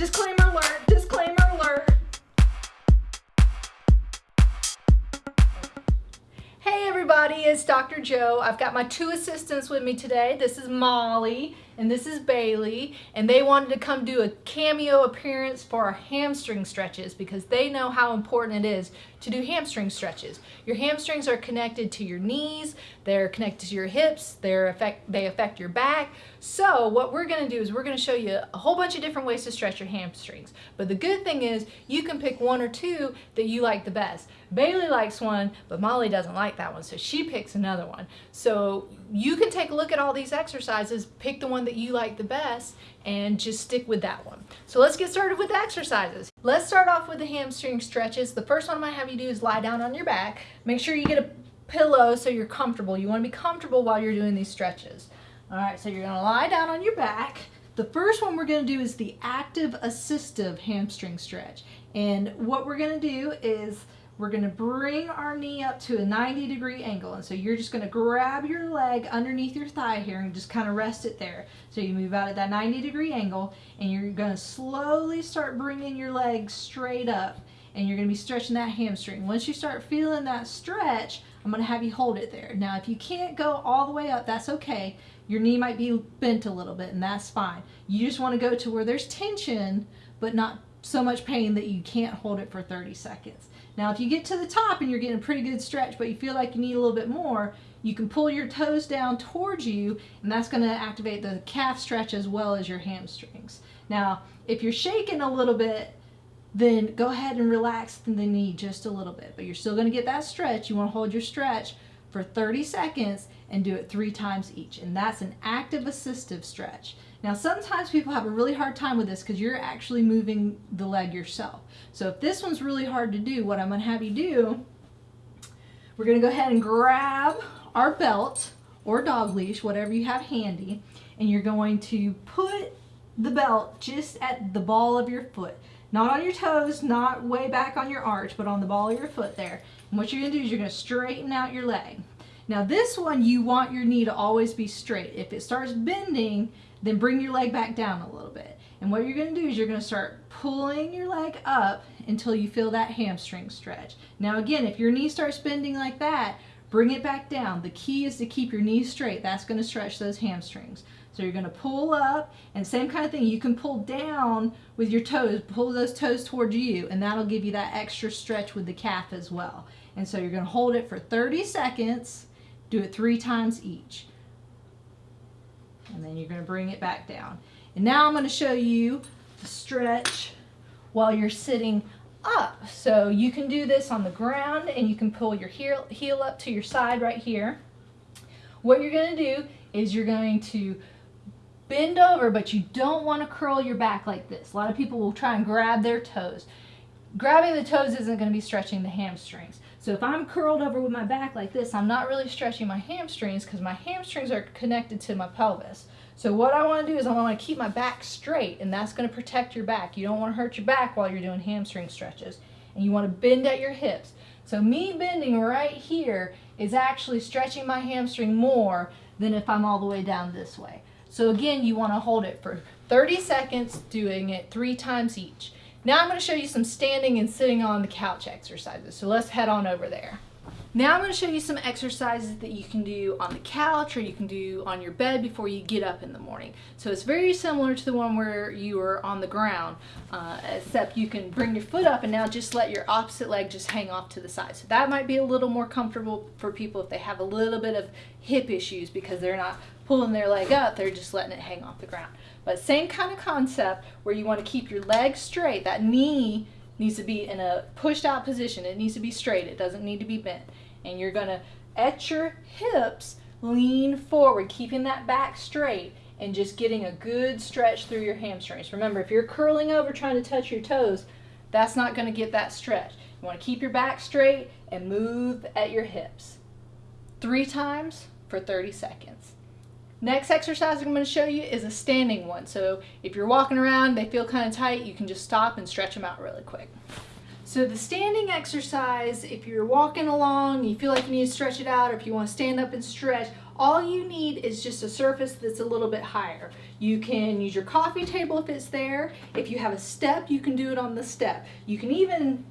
Disclaimer alert, disclaimer alert. Hey everybody, it's Dr. Joe. I've got my two assistants with me today. This is Molly and this is Bailey and they wanted to come do a cameo appearance for our hamstring stretches because they know how important it is to do hamstring stretches. Your hamstrings are connected to your knees, they're connected to your hips, they're affect, they affect your back. So what we're going to do is we're going to show you a whole bunch of different ways to stretch your hamstrings. But the good thing is you can pick one or two that you like the best. Bailey likes one, but Molly doesn't like that one, so she picks another one. So you can take a look at all these exercises, pick the one that you like the best, and just stick with that one. So let's get started with the exercises. Let's start off with the hamstring stretches. The first one I'm gonna have you do is lie down on your back. Make sure you get a pillow so you're comfortable. You wanna be comfortable while you're doing these stretches. All right, so you're gonna lie down on your back. The first one we're gonna do is the active assistive hamstring stretch. And what we're gonna do is we're going to bring our knee up to a 90 degree angle. And so you're just going to grab your leg underneath your thigh here and just kind of rest it there. So you move out at that 90 degree angle and you're going to slowly start bringing your leg straight up and you're going to be stretching that hamstring. Once you start feeling that stretch, I'm going to have you hold it there. Now, if you can't go all the way up, that's okay. Your knee might be bent a little bit and that's fine. You just want to go to where there's tension, but not so much pain that you can't hold it for 30 seconds. Now, if you get to the top and you're getting a pretty good stretch, but you feel like you need a little bit more, you can pull your toes down towards you, and that's going to activate the calf stretch as well as your hamstrings. Now, if you're shaking a little bit, then go ahead and relax the knee just a little bit, but you're still going to get that stretch. You want to hold your stretch for 30 seconds and do it three times each, and that's an active assistive stretch. Now sometimes people have a really hard time with this because you're actually moving the leg yourself. So if this one's really hard to do, what I'm to have you do, we're to go ahead and grab our belt or dog leash, whatever you have handy, and you're going to put the belt just at the ball of your foot. Not on your toes, not way back on your arch, but on the ball of your foot there. And what you're to do is you're to straighten out your leg. Now this one, you want your knee to always be straight. If it starts bending, then bring your leg back down a little bit. And what you're going to do is you're going to start pulling your leg up until you feel that hamstring stretch. Now again, if your knee starts bending like that, bring it back down. The key is to keep your knees straight. That's going to stretch those hamstrings. So you're going to pull up and same kind of thing. You can pull down with your toes, pull those toes towards you and that'll give you that extra stretch with the calf as well. And so you're going to hold it for 30 seconds, do it three times each and then you're going to bring it back down. And now I'm going to show you the stretch while you're sitting up. So you can do this on the ground and you can pull your heel, heel up to your side right here. What you're going to do is you're going to bend over, but you don't want to curl your back like this. A lot of people will try and grab their toes. Grabbing the toes isn't going to be stretching the hamstrings. So if I'm curled over with my back like this, I'm not really stretching my hamstrings because my hamstrings are connected to my pelvis. So what I want to do is I want to keep my back straight and that's going to protect your back. You don't want to hurt your back while you're doing hamstring stretches. And you want to bend at your hips. So me bending right here is actually stretching my hamstring more than if I'm all the way down this way. So again, you want to hold it for 30 seconds, doing it three times each. Now I'm going to show you some standing and sitting on the couch exercises. So let's head on over there. Now I'm going to show you some exercises that you can do on the couch or you can do on your bed before you get up in the morning. So it's very similar to the one where you are on the ground, uh, except you can bring your foot up and now just let your opposite leg just hang off to the side. So that might be a little more comfortable for people if they have a little bit of hip issues because they're not pulling their leg up, they're just letting it hang off the ground. But same kind of concept where you want to keep your leg straight, that knee needs to be in a pushed out position. It needs to be straight. It doesn't need to be bent. And you're going to, at your hips, lean forward, keeping that back straight and just getting a good stretch through your hamstrings. Remember, if you're curling over trying to touch your toes, that's not going to get that stretch. You want to keep your back straight and move at your hips. Three times for 30 seconds. Next exercise I'm going to show you is a standing one. So if you're walking around, they feel kind of tight, you can just stop and stretch them out really quick. So the standing exercise, if you're walking along, you feel like you need to stretch it out, or if you want to stand up and stretch, all you need is just a surface that's a little bit higher. You can use your coffee table if it's there. If you have a step, you can do it on the step. You can even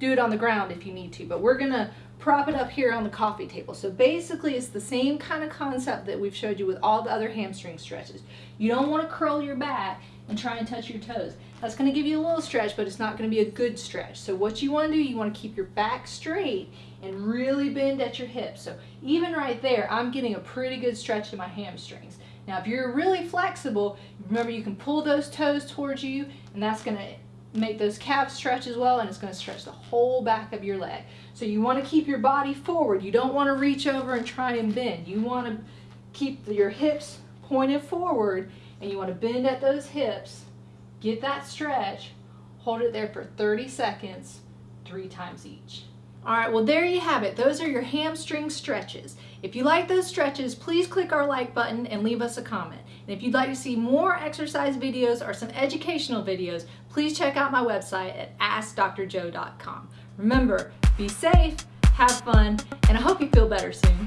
do it on the ground if you need to, but we're gonna prop it up here on the coffee table. So basically it's the same kind of concept that we've showed you with all the other hamstring stretches. You don't wanna curl your back and try and touch your toes. That's gonna give you a little stretch, but it's not gonna be a good stretch. So what you wanna do, you wanna keep your back straight and really bend at your hips. So even right there, I'm getting a pretty good stretch in my hamstrings. Now, if you're really flexible, remember you can pull those toes towards you and that's gonna make those calves stretch as well and it's going to stretch the whole back of your leg. So you want to keep your body forward. You don't want to reach over and try and bend. You want to keep your hips pointed forward and you want to bend at those hips, get that stretch, hold it there for 30 seconds, three times each. All right, well there you have it. Those are your hamstring stretches. If you like those stretches, please click our like button and leave us a comment. And if you'd like to see more exercise videos or some educational videos, please check out my website at AskDrJoe.com. Remember, be safe, have fun, and I hope you feel better soon.